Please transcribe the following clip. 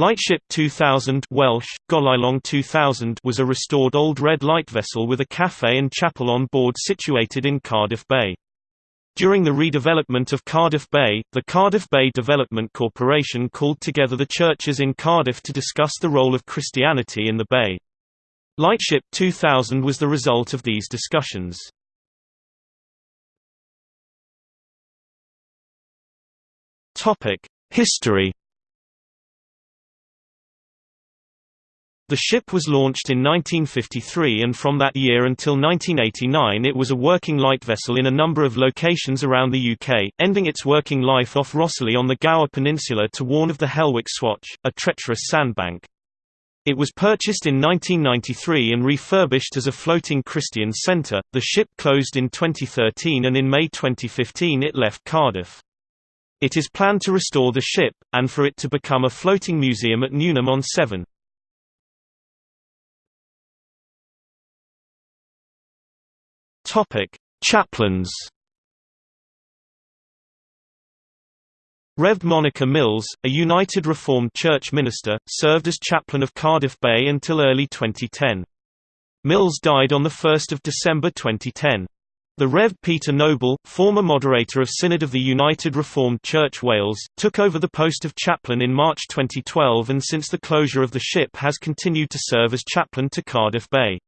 Lightship 2000 Welsh, Goleulong 2000 was a restored old red light vessel with a cafe and chapel on board situated in Cardiff Bay. During the redevelopment of Cardiff Bay, the Cardiff Bay Development Corporation called together the churches in Cardiff to discuss the role of Christianity in the bay. Lightship 2000 was the result of these discussions. History The ship was launched in 1953 and from that year until 1989 it was a working light vessel in a number of locations around the UK, ending its working life off Rhossili on the Gower Peninsula to warn of the Helwick Swatch, a treacherous sandbank. It was purchased in 1993 and refurbished as a floating Christian centre. The ship closed in 2013 and in May 2015 it left Cardiff. It is planned to restore the ship, and for it to become a floating museum at Newnham on Severn. Topic: Chaplains. Rev. Monica Mills, a United Reformed Church minister, served as chaplain of Cardiff Bay until early 2010. Mills died on 1 December 2010. The Rev. Peter Noble, former moderator of Synod of the United Reformed Church Wales, took over the post of chaplain in March 2012 and since the closure of the ship has continued to serve as chaplain to Cardiff Bay.